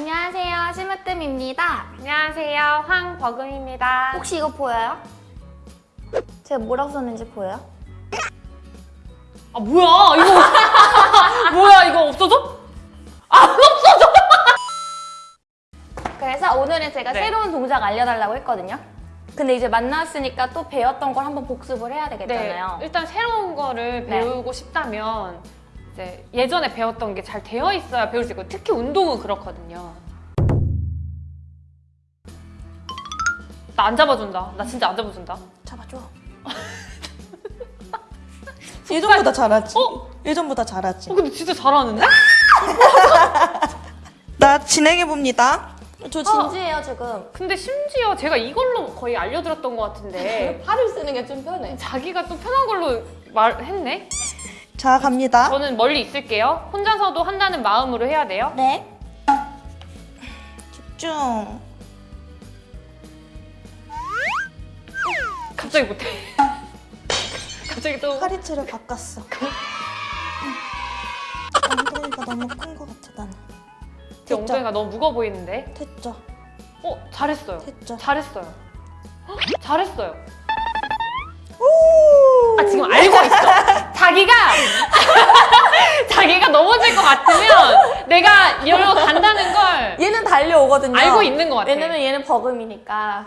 안녕하세요, 심으뜸입니다. 안녕하세요. 황버금입니다. 혹시 이거 보여요? 제가 뭐라고 썼는지 보여요? 아 뭐야 이거 뭐야 이거 없어져? 그래서 오늘은 제가 네. 새로운 동작 알려달라고 했거든요. 근데 이제 만났으니까 또 배웠던 걸 한번 복습을 해야 네. 되겠잖아요. 일단 새로운 거를 네. 배우고 싶다면 이제 예전에 배웠던 게 잘 되어 있어야 배울 수 있고 특히 운동은 그렇거든요. 나 안 잡아준다. 나 진짜 안 잡아준다. 잡아줘. 예전보다 잘하지. 어? 예전보다 잘하지. 어 근데 진짜 잘하는데? 나 진행해봅니다. 저 진지해요, 지금. 근데 심지어 제가 이걸로 거의 알려드렸던 것 같은데 팔을 쓰는 게 좀 편해. 자기가 또 편한 걸로 말했네? 자, 갑니다. 저는 멀리 있을게요. 혼자서도 한다는 마음으로 해야 돼요. 네. 집중. 갑자기 못해. 갑자기 또 파리채를 바꿨어. 엉덩이가 너무 큰 것 같아, 나는. 제 엉덩이가 너무 무거워 보이는데. 됐죠? 어 잘했어요. 됐죠? 잘했어요. 헉, 잘했어요. 오! 아 지금 알고 있어. 자기가 자기가 넘어질 것 같으면 내가 이러고 간다는 걸 얘는 달려오거든요. 알고 있는 것 같아. 왜냐면 얘는 버금이니까.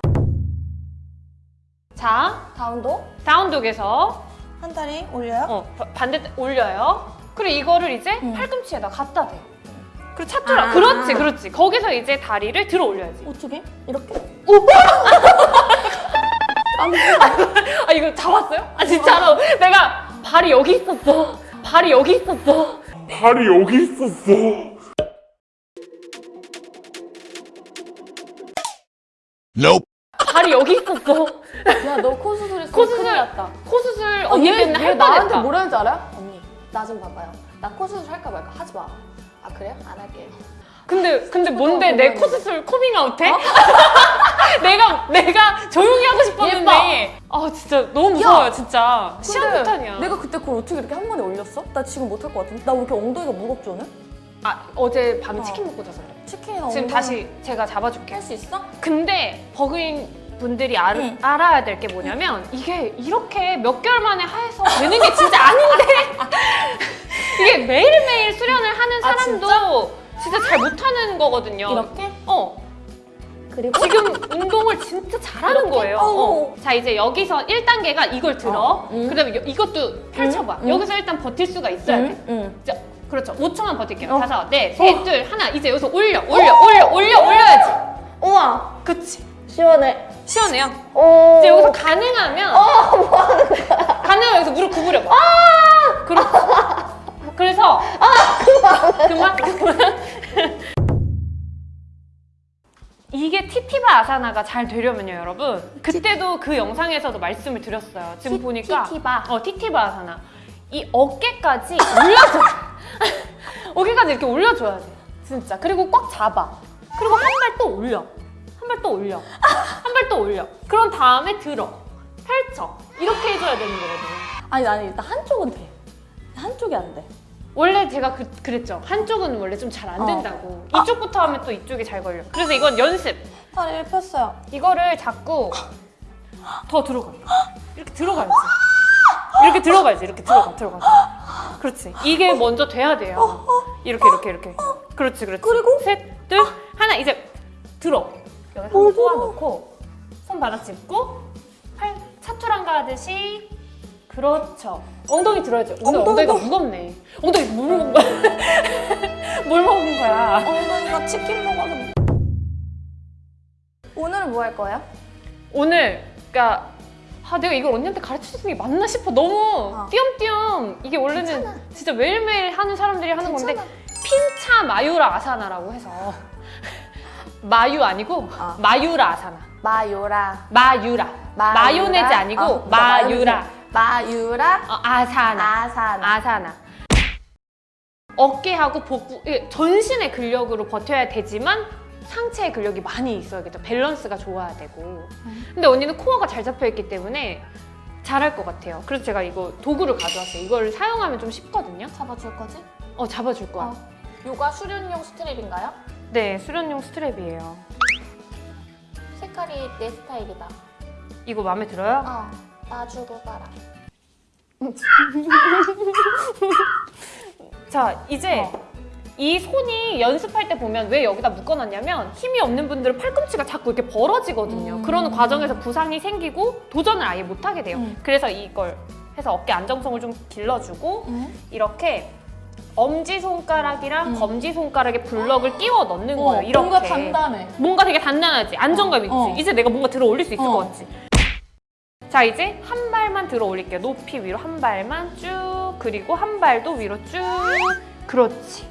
자 다운도? 다운독에서 한 다리 올려요? 어, 바- 반대 올려요. 그리고 이거를 이제 음. 팔꿈치에다 갖다 대. 그리고 차투라. 아. 그렇지, 그렇지. 거기서 이제 다리를 들어 올려야지. 어떻게? 이렇게? 아 이거 잡았어요? 아 진짜로 내가 발이 여기 있었어. 발이 여기 있었어. 발이 여기 있었어. Nope. 발이 여기 있었어. 야, 너 코 수술했어. 코 수술. 났다. 코 수술 어, 언니 얘, 때문에 얘할 나한테 뻔했다. 뭐라 는지 알아요? 언니, 나 좀 봐봐요. 나 코 수술 할까 말까 하지 마. 아, 그래요? 안 할게요. 근데 근데 뭔데 내 코. 수술 코밍아웃 해? 내가 내가 조용히 하고 싶었는데 아 진짜 너무 무서워요 진짜 시한폭탄이야. 내가 그때 그걸 어떻게 이렇게 한 번에 올렸어? 나 지금 못할 것 같은데? 나 왜 이렇게 엉덩이가 무겁지 오늘? 아 어제 밤에 어. 치킨 먹고 자서 그래. 치킨이나 지금 다시 제가 잡아줄게. 할 수 있어? 근데 버그인 분들이 알, 응. 알아야 될 게 뭐냐면 이게 이렇게 몇 개월 만에 해서 되는 게 진짜 아닌데 이게 매일매일 수련을 하는 아, 사람도 진짜? 잘 못하는 거거든요. 이렇게? 어. 그리고 지금 운동을 진짜 잘하는 이렇게? 거예요. 어. 어. 자 이제 여기서 1단계가 이걸 들어. 어, 음. 그다음에 여- 이것도 펼쳐봐. 음. 여기서 일단 버틸 수가 있어야 돼. 응, 응. 자, 그렇죠. 5초만 버틸게요. 어. 다섯, 넷, 셋, 둘, 하나. 이제 여기서 올려, 올려, 올려, 올려, 올려야지. 우와, 그치. 시원해. 시원해요. 오. 이제 여기서 가능하면 가능하면 여기서 무릎 구부려봐. 그렇지. 그래서 그만 그만 이게 티티바 아사나가 잘 되려면요 여러분. 그때도 그 영상에서도 말씀을 드렸어요. 지금 티- 보니까. 티티바. 어 티티바 아사나. 이 어깨까지 올려줘. 어깨까지 이렇게 올려줘야 돼 진짜. 그리고 꽉 잡아. 그리고 한 발 또 올려. 한 발 또 올려. 한 발 또 올려. 그런 다음에 들어. 펼쳐. 이렇게 해줘야 되는 거거든요. 아니, 나는 일단 한쪽은 돼. 한쪽이 안 돼. 원래 제가 그, 그랬죠. 한쪽은 원래 좀 잘안 어. 된다고. 이쪽부터 하면 또 이쪽이 잘 걸려. 그래서 이건 연습. 다리를 폈어요. 이거를 자꾸 더 들어가 이렇게 들어가야지. 이렇게 들어가야지. 이렇게 들어가 들어가. 그렇지. 이게 먼저 돼야 돼요. 이렇게 이렇게 이렇게. 그렇지 그렇지. 그리고? 셋둘 하나. 이제 들어. 여기 한번 꼬아놓고 손 바닥 짚고 팔 차투랑가 하듯이. 그렇죠. 엉덩이 들어야지 오늘 엉덩이가 무겁네 치킨 먹어서. 오늘은 뭐 할 거예요? 오늘 그러니까 아 내가 이걸 언니한테 가르쳐주는 게 맞나 싶어 너무 어. 띄엄띄엄 이게 원래는 괜찮아. 진짜 매일매일 하는 사람들이 하는 건데 괜찮아. 핀차 마유라 아사나라고 해서 마유 아니고 아. 마유라 아사나 마요라. 마유라 마유라. 마 요네즈 아니고 어, 마유라 마유라. 어, 아사나 아사나. 아사나 어깨하고 복부 예, 전신의 근력으로 버텨야 되지만 상체의 근력이 많이 있어야겠죠 밸런스가 좋아야 되고 근데 언니는 코어가 잘 잡혀 있기 때문에 잘할 것 같아요 그래서 제가 이거 도구를 가져왔어요 이걸 사용하면 좀 쉽거든요 잡아줄 거지? 어 잡아줄 거야 어. 요가 수련용 스트랩인가요? 네, 수련용 스트랩이에요. 색깔이 내 스타일이다. 이거 마음에 들어요? 어, 나 주고 가라. 자, 이제 어. 이 손이 연습할 때 보면 왜 여기다 묶어놨냐면 힘이 없는 분들은 팔꿈치가 자꾸 이렇게 벌어지거든요. 음. 그러는 과정에서 부상이 생기고 도전을 아예 못하게 돼요. 음. 그래서 이걸 해서 어깨 안정성을 좀 길러주고 음. 이렇게 엄지 손가락이랑 음. 검지 손가락에 블럭을 끼워 넣는 거예요. 이렇게. 뭔가 단단해. 뭔가 되게 단단하지 안정감 있지 어. 이제 내가 뭔가 들어 올릴 수 있을 어. 것 같지 자 이제 한 발만 들어 올릴게요 높이 위로 한 발만 쭉 그리고 한 발도 위로 쭉. 그렇지.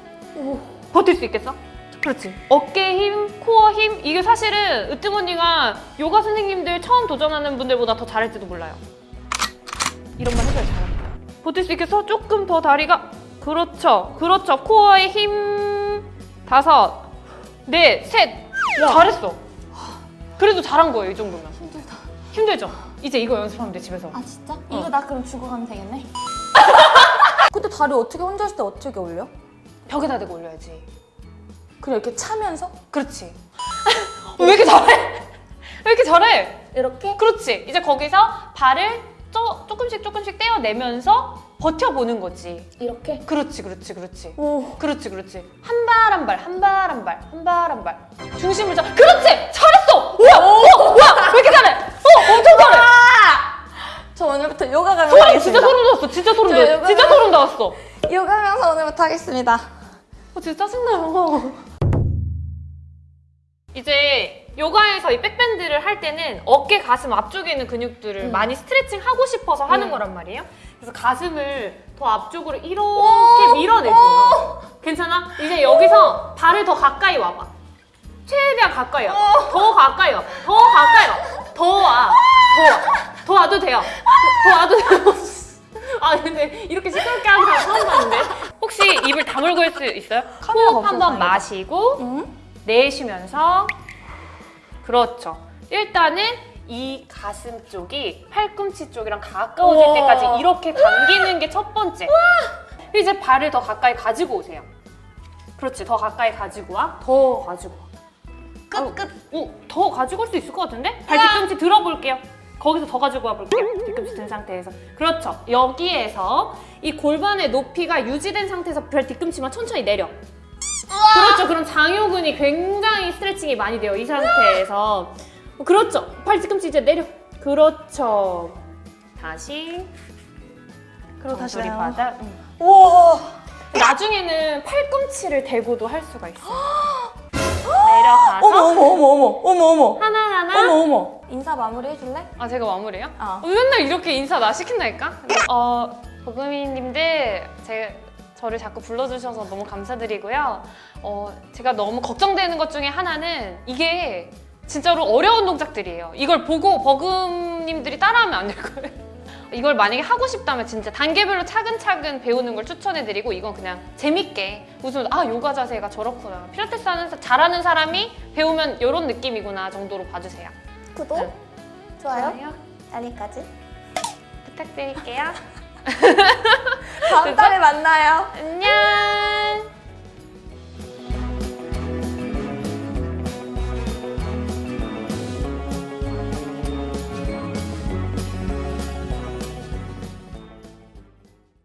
버틸 수 있겠어? 그렇지. 어깨 힘, 코어 힘? 이게 사실은 으뜸 언니가 요가 선생님들 처음 도전하는 분들보다 더 잘할지도 몰라요. 이런 말 해줘야 잘합니다 버틸 수 있겠어? 조금 더 다리가. 그렇죠. 그렇죠. 코어에 힘. 다섯. 넷, 셋. 잘했어. 그래도 잘한 거예요 이 정도면. 힘들다. 힘들죠? 이제 이거 연습하면 돼 집에서. 아 진짜? 어. 이거 나 그럼 주고 가면 되겠네? 근데 다리 어떻게 혼자 있을 때 어떻게 올려? 벽에다 대고 올려야지 그래 이렇게 차면서? 그렇지 왜 이렇게 잘해? 왜 이렇게 잘해? 이렇게? 그렇지 이제 거기서 발을 쪼, 조금씩 조금씩 떼어내면서 버텨보는 거지 이렇게? 그렇지 그렇지 그렇지 오. 그렇지 그렇지 한 발 한 발 한 발 한 발 한 발 한 발 중심을 잡 그렇지 잘했어 우와 우와 우와 왜 이렇게 잘해 어 엄청 잘해 저 오늘부터 요가 가면 소름 하겠습니다. 진짜 소름 돋았어 진짜 소름 저 돋았어 요거 진짜 소름 돋았어 요가 하면서 오늘부터 하겠습니다. 어, 진짜 짜증나요. 이제 요가에서 이 백밴드를 할 때는 어깨, 가슴 앞쪽에 있는 근육들을 음. 많이 스트레칭 하고 싶어서 하는 음. 거란 말이에요. 그래서 가슴을 더 앞쪽으로 이렇게 밀어내줘요. 괜찮아? 이제 여기서 발을 더 가까이 와봐. 최대한 가까이 와. 더 가까이 와. 더 가까이 와. 더 와. 더 와. 더 와도 돼요. 더, 더 와도 돼요. 아 근데 이렇게 시끄럽게 하는 사람 처음 봤는데 혹시 입을 다물고 할 수 있어요? 호흡 한번 마시고 응? 내쉬면서 그렇죠. 일단은 이 가슴 쪽이 팔꿈치 쪽이랑 가까워질 우와. 때까지 이렇게 당기는 게 첫 번째. 이제 발을 더 가까이 가지고 오세요. 그렇지. 더 가까이 가지고 와. 더 가지고 와. 끝, 끝. 오, 더 가지고 올 수 있을 것 같은데? 발 뒤꿈치 들어볼게요. 거기서 더 가지고 와볼게요. 뒤꿈치 든 상태에서. 그렇죠. 여기에서 이 골반의 높이가 유지된 상태에서 발 뒤꿈치만 천천히 내려. 그렇죠. 그럼 장요근이 굉장히 스트레칭이 많이 돼요. 이 상태에서. 그렇죠. 팔 뒤꿈치 이제 내려. 그렇죠. 다시. 그리고 다시 나요. 바닥. 응. 우와. 나중에는 팔꿈치를 대고도 할 수가 있어. 내려가서 어머 어머 어머 어머 어머 어머 하나하나 어머 어머. 인사 마무리 해줄래? 아 제가 마무리해요? 어. 어, 맨날 이렇게 인사 나 시킨다니까? 어 보금이님들 제 저를 자꾸 불러주셔서 너무 감사드리고요. 어 제가 너무 걱정되는 것 중에 하나는 이게 진짜로 어려운 동작들이에요. 이걸 보고 버금님들이 따라하면 안 될 거예요. 이걸 만약에 하고 싶다면 진짜 단계별로 차근차근 배우는 걸 추천해드리고 이건 그냥 재밌게 웃으면서 아 요가 자세가 저렇구나 필라테스 하는 사- 잘하는 사람이 배우면 이런 느낌이구나 정도로 봐주세요. 구독, 네. 좋아요, 좋아요. 알림까지. 부탁드릴게요. 다음 달에 만나요. 안녕.